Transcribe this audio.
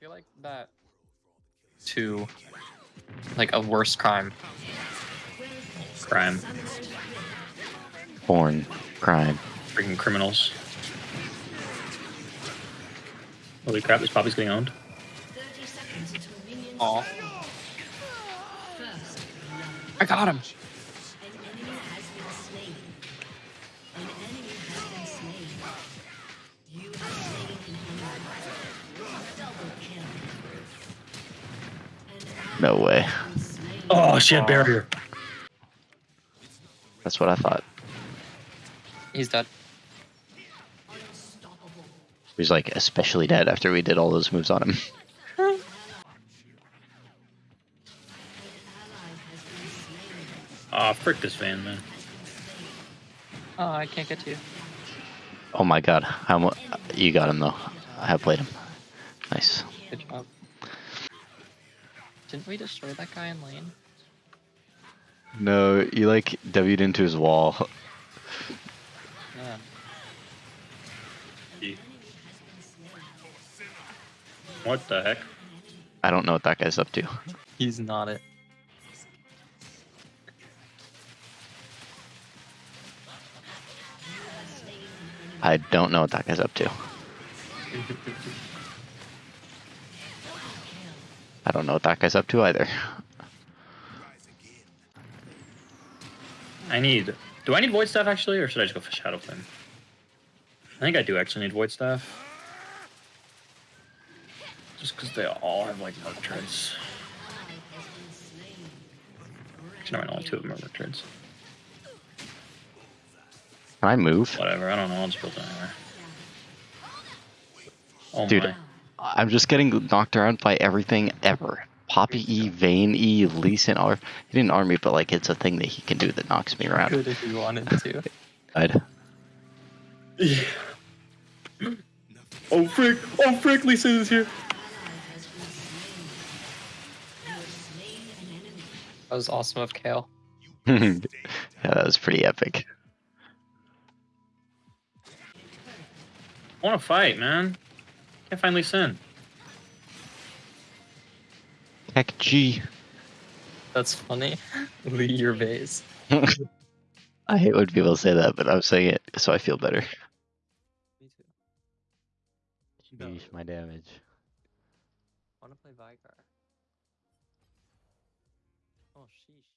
feel like that to like a worse crime. Crime. Porn. Crime. Freaking criminals. Holy crap, this puppy's getting owned. Aw. I got him. No way. Oh, she had barrier. That's what I thought. He's dead. He's like especially dead after we did all those moves on him. Ah, frick this van, man. Oh, I can't get to you. Oh my god. How mu- you got him though. I have played him. Nice. Good job. Didn't we destroy that guy in lane? No, you like W'd into his wall. Yeah. What the heck? I don't know what that guy's up to. He's not it. I don't know what that guy's up to. I don't know what that guy's up to either. I need. Do I need void staff actually, or should I just go for shadow flame? I think I do actually need void staff. Just because they all have like merc treads. Actually, no, only two of them are merc treads. Can I move? Whatever, I don't know. I'll just build it anywhere. Oh Dude, my. I'm just getting knocked around by everything ever. Poppy E, Vayne E, Lee Sin R. He didn't arm me, but like it's a thing that he can do that knocks me around. Good if you wanted to. I'd, Yeah. Oh frick! Oh frick! Lisa is here. That was awesome of Kayle. yeah, that was pretty epic. I want to fight, man. Can't find Lee Sin. Heck G. That's funny. Lee your vase. I hate when people say that, but I'm saying it so I feel better. Me too. My damage. Wanna play Vicar. Oh sheesh.